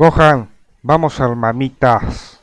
Gohan, vamos al mamitas.